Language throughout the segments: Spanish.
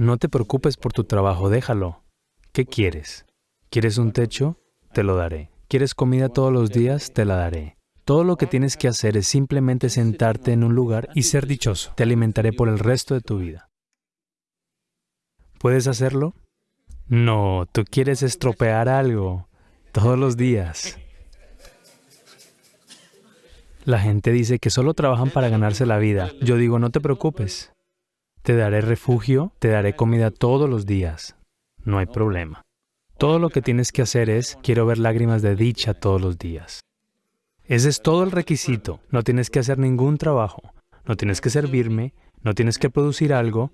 No te preocupes por tu trabajo, déjalo. ¿Qué quieres? ¿Quieres un techo? Te lo daré. ¿Quieres comida todos los días? Te la daré. Todo lo que tienes que hacer es simplemente sentarte en un lugar y ser dichoso. Te alimentaré por el resto de tu vida. ¿Puedes hacerlo? No, tú quieres estropear algo todos los días. La gente dice que solo trabajan para ganarse la vida. Yo digo, no te preocupes. Te daré refugio, te daré comida todos los días. No hay problema. Todo lo que tienes que hacer es, quiero ver lágrimas de dicha todos los días. Ese es todo el requisito. No tienes que hacer ningún trabajo. No tienes que servirme. No tienes que producir algo.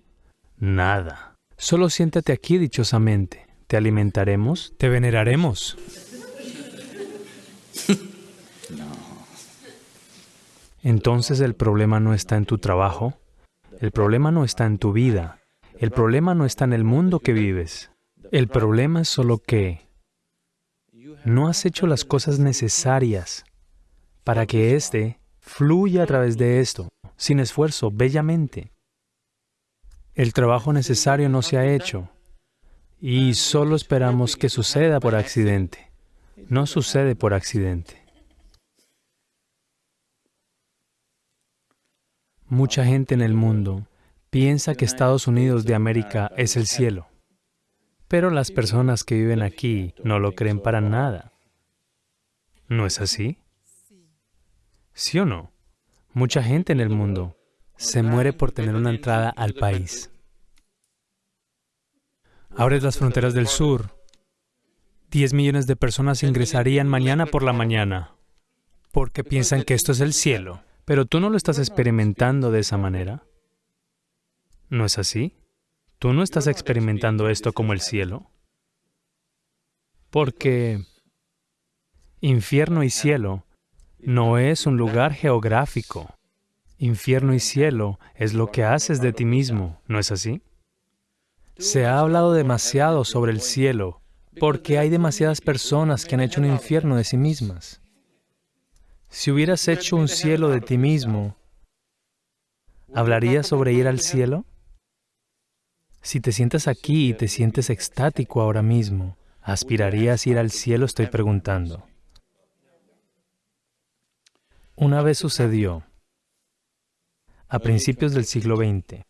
Nada. Solo siéntate aquí dichosamente. Te alimentaremos, te veneraremos. Entonces el problema no está en tu trabajo. El problema no está en tu vida. El problema no está en el mundo que vives. El problema es solo que no has hecho las cosas necesarias para que éste fluya a través de esto, sin esfuerzo, bellamente. El trabajo necesario no se ha hecho y solo esperamos que suceda por accidente. No sucede por accidente. Mucha gente en el mundo piensa que Estados Unidos de América es el cielo. Pero las personas que viven aquí no lo creen para nada. ¿No es así? ¿Sí o no? Mucha gente en el mundo se muere por tener una entrada al país. Abres las fronteras del sur. 10 millones de personas ingresarían mañana por la mañana porque piensan que esto es el cielo. Pero tú no lo estás experimentando de esa manera. ¿No es así? Tú no estás experimentando esto como el cielo. Porque infierno y cielo no es un lugar geográfico. Infierno y cielo es lo que haces de ti mismo, ¿no es así? Se ha hablado demasiado sobre el cielo porque hay demasiadas personas que han hecho un infierno de sí mismas. Si hubieras hecho un cielo de ti mismo, ¿hablarías sobre ir al cielo? Si te sientas aquí y te sientes extático ahora mismo, ¿aspirarías ir al cielo? Estoy preguntando. Una vez sucedió, a principios del siglo XX,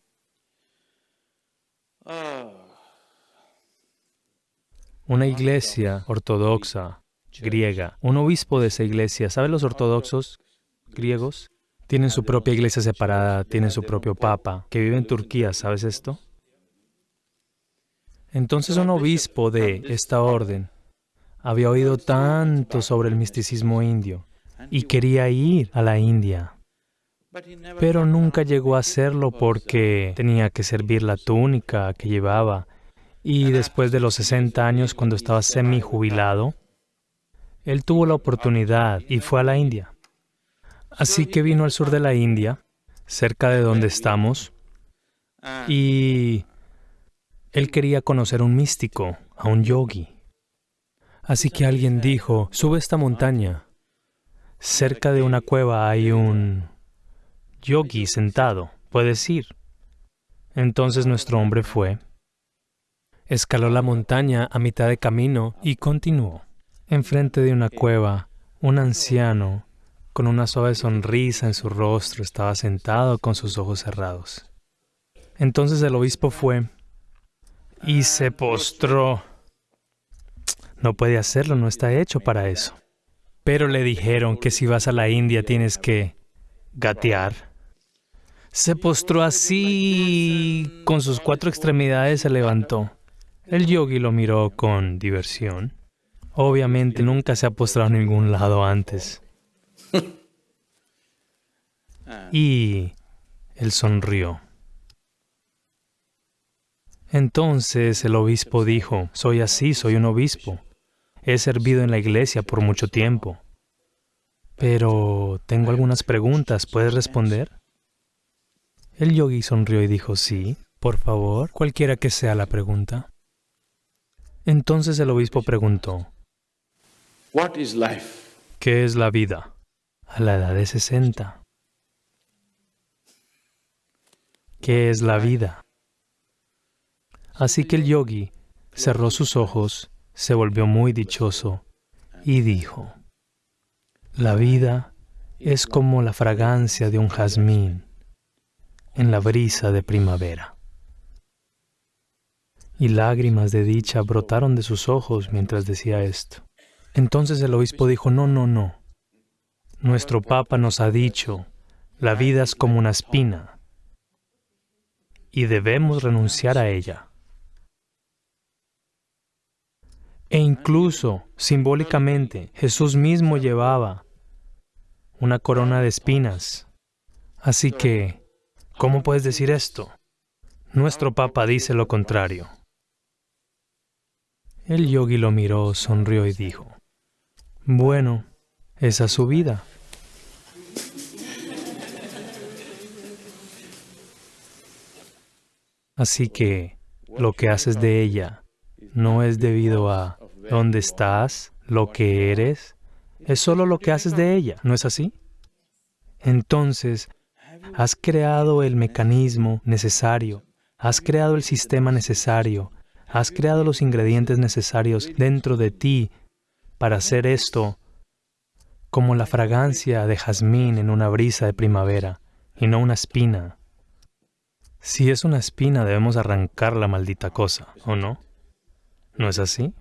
una iglesia ortodoxa griega, un obispo de esa iglesia, ¿saben los ortodoxos griegos? Tienen su propia iglesia separada, tienen su propio papa, que vive en Turquía, ¿sabes esto? Entonces un obispo de esta orden había oído tanto sobre el misticismo indio y quería ir a la India, pero nunca llegó a hacerlo porque tenía que servir la túnica que llevaba y después de los 60 años, cuando estaba semi-jubilado, él tuvo la oportunidad y fue a la India. Así que vino al sur de la India, cerca de donde estamos, y él quería conocer a un místico, a un yogi. Así que alguien dijo, sube esta montaña. Cerca de una cueva hay un yogi sentado, puedes ir. Entonces nuestro hombre fue, escaló la montaña a mitad de camino y continuó. Enfrente de una cueva, un anciano, con una suave sonrisa en su rostro, estaba sentado con sus ojos cerrados. Entonces el obispo fue y se postró. No puede hacerlo, no está hecho para eso. Pero le dijeron que si vas a la India tienes que gatear. Se postró así, con sus cuatro extremidades se levantó. El yogi lo miró con diversión. Obviamente nunca se ha postrado en ningún lado antes. Y él sonrió. Entonces el obispo dijo, soy así, soy un obispo. He servido en la iglesia por mucho tiempo. Pero tengo algunas preguntas, ¿puedes responder? El yogi sonrió y dijo, sí, por favor, cualquiera que sea la pregunta. Entonces el obispo preguntó, ¿qué es la vida? A la edad de 60. ¿Qué es la vida? Así que el yogi cerró sus ojos, se volvió muy dichoso y dijo, la vida es como la fragancia de un jazmín en la brisa de primavera. Y lágrimas de dicha brotaron de sus ojos mientras decía esto. Entonces el obispo dijo, no, no, no. Nuestro Papa nos ha dicho, la vida es como una espina y debemos renunciar a ella. E incluso, simbólicamente, Jesús mismo llevaba una corona de espinas. Así que, ¿cómo puedes decir esto? Nuestro Papa dice lo contrario. El yogi lo miró, sonrió y dijo, bueno, esa es su vida. Así que lo que haces de ella no es debido a dónde estás, lo que eres, es solo lo que haces de ella, ¿no es así? Entonces, has creado el mecanismo necesario, has creado el sistema necesario, has creado los ingredientes necesarios dentro de ti para hacer esto como la fragancia de jazmín en una brisa de primavera y no una espina. Si es una espina debemos arrancar la maldita cosa, ¿o no? ¿No es así?